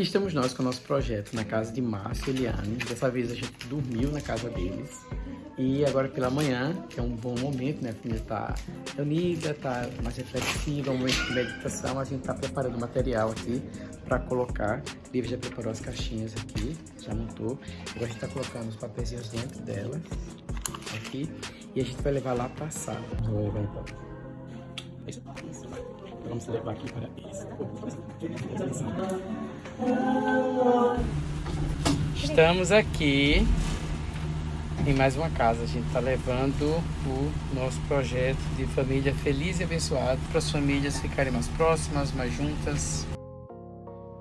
aqui estamos nós com o nosso projeto na casa de Márcio e Eliane. Dessa vez a gente dormiu na casa deles. E agora pela manhã, que é um bom momento, né? A família tá unida, tá mais reflexiva, um momento de meditação. A gente tá preparando o material aqui para colocar. Lívia já preparou as caixinhas aqui, já montou. Agora a gente tá colocando os papeizinhos dentro delas, aqui. E a gente vai levar lá pra sala. Vou levar então. Isso. Vamos levar aqui para isso. Estamos aqui em mais uma casa. A gente está levando o nosso projeto de família feliz e abençoado para as famílias ficarem mais próximas, mais juntas.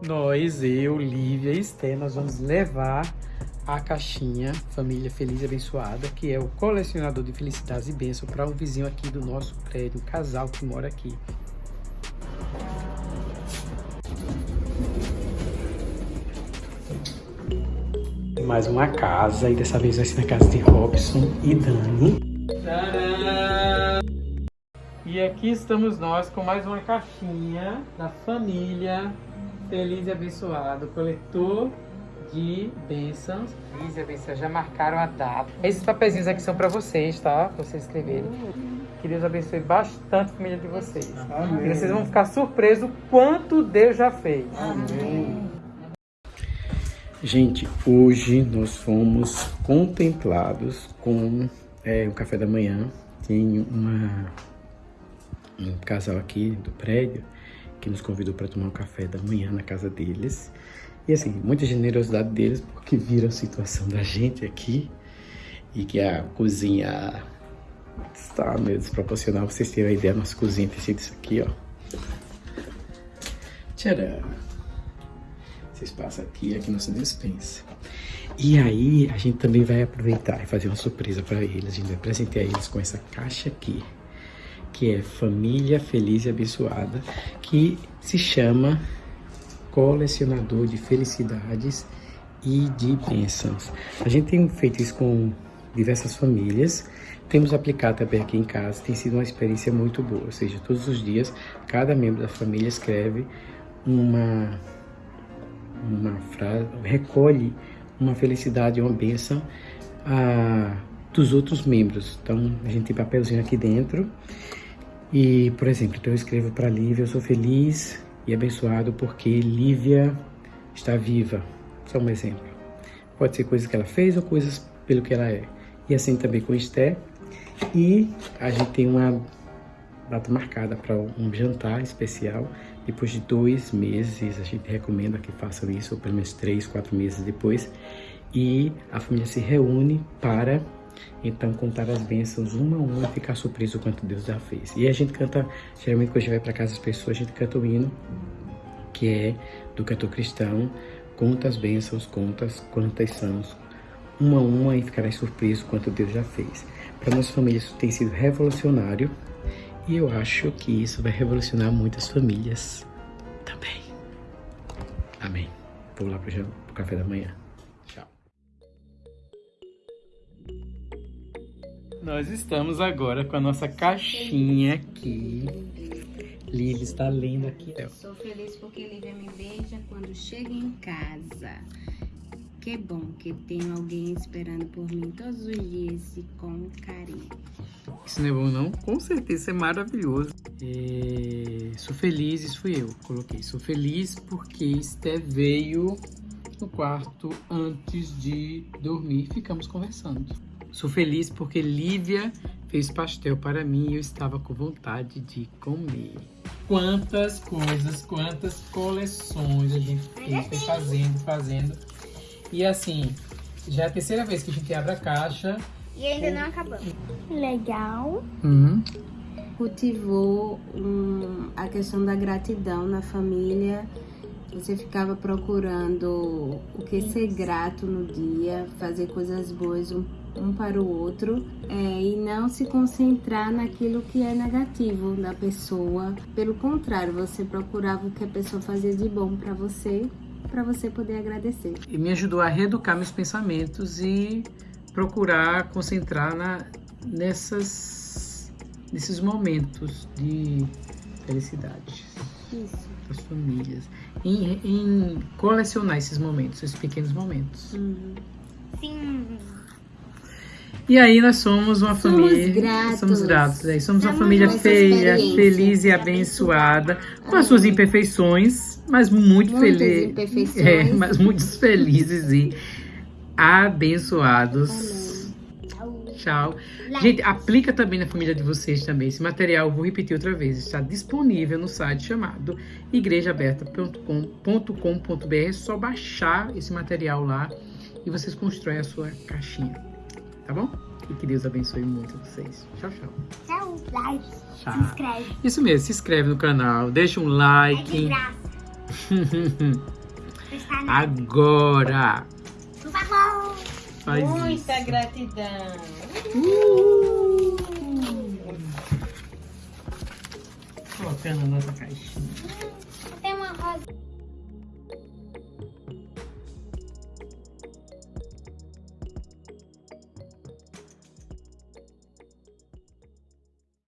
Nós, eu, Lívia e Esté, nós vamos levar a caixinha Família Feliz e Abençoada, que é o colecionador de felicidades e bênçãos para um vizinho aqui do nosso prédio, um casal que mora aqui. Mais uma casa e dessa vez vai ser na casa de Robson e Dani. Tcharam! E aqui estamos nós com mais uma caixinha da família Feliz e Abençoado, coletor de bênçãos. Feliz e abençoado, já marcaram a data. Esses papeizinhos aqui são para vocês, tá? Pra vocês escreverem. Que Deus abençoe bastante a família de vocês. Tá? E vocês vão ficar surpresos o quanto Deus já fez. Amém. Gente, hoje nós fomos contemplados com é, o café da manhã. Tem uma, um casal aqui do prédio que nos convidou para tomar um café da manhã na casa deles. E assim, muita generosidade deles, porque viram a situação da gente aqui e que a cozinha está meio desproporcional. Vocês terem uma ideia, a nossa cozinha tem sido isso aqui, ó. Tcharam! Vocês passam aqui, aqui nossa dispensa. E aí, a gente também vai aproveitar e fazer uma surpresa para eles. A gente vai presentear eles com essa caixa aqui, que é Família Feliz e Abençoada, que se chama Colecionador de Felicidades e de Bênçãos. A gente tem feito isso com diversas famílias, temos aplicado também aqui em casa, tem sido uma experiência muito boa, ou seja, todos os dias, cada membro da família escreve uma uma frase, recolhe uma felicidade, uma bênção a, dos outros membros. Então, a gente tem papelzinho aqui dentro. E, por exemplo, então eu escrevo para Lívia, eu sou feliz e abençoado porque Lívia está viva. Só um exemplo. Pode ser coisas que ela fez ou coisas pelo que ela é. E assim também com Esté. E a gente tem uma data marcada para um jantar especial depois de dois meses, a gente recomenda que façam isso, ou pelo menos três, quatro meses depois, e a família se reúne para então contar as bênçãos uma a uma e ficar surpreso o quanto Deus já fez. E a gente canta, geralmente quando a gente vai para casa das pessoas, a gente canta o hino, que é do cantor cristão, conta as bênçãos, contas quantas são, uma a uma e ficará surpreso quanto Deus já fez. Para nossa família isso tem sido revolucionário, e eu acho que isso vai revolucionar muitas famílias também. Amém. Vou lá pro, pro café da manhã. Tchau. Nós estamos agora com a nossa caixinha aqui. Lívia está lendo aqui. Eu sou feliz porque Lívia me beija quando chega em casa. Que bom que tenho alguém esperando por mim todos os dias e com carinho. Isso não é bom não? Com certeza, é maravilhoso. É... Sou feliz, isso fui eu, coloquei. Sou feliz porque Esté veio no quarto antes de dormir e ficamos conversando. Sou feliz porque Lívia fez pastel para mim e eu estava com vontade de comer. Quantas coisas, quantas coleções a gente fez, foi fazendo, fazendo. E assim, já é a terceira vez que a gente abre a caixa e ainda não acabou. Legal. Uhum. Cultivou um, a questão da gratidão na família. Você ficava procurando o que ser grato no dia, fazer coisas boas um, um para o outro é, e não se concentrar naquilo que é negativo da pessoa. Pelo contrário, você procurava o que a pessoa fazia de bom para você, para você poder agradecer. E me ajudou a reeducar meus pensamentos e procurar concentrar na, nessas, nesses momentos de felicidade Isso. das famílias. em, em colecionar esses momentos, esses pequenos momentos. Uhum. Sim. E aí nós somos uma Somos família. gratos. Somos gratos. Aí somos uma família feia, feliz e abençoada, com as suas imperfeições, mas muito Muitas feliz. imperfeições. É, mas muito felizes e abençoados. Tchau. Gente, aplica também na família de vocês também. Esse material, vou repetir outra vez, está disponível no site chamado igrejaaberta.com.br. É só baixar esse material lá e vocês constroem a sua caixinha. Tá bom? E que Deus abençoe muito vocês. Tchau, tchau. Tchau. Like. Tchau. Se inscreve. Isso mesmo, se inscreve no canal, deixa um É de like. graça. Agora! Por favor. Faz isso. Muita gratidão. Colocando a nossa caixinha.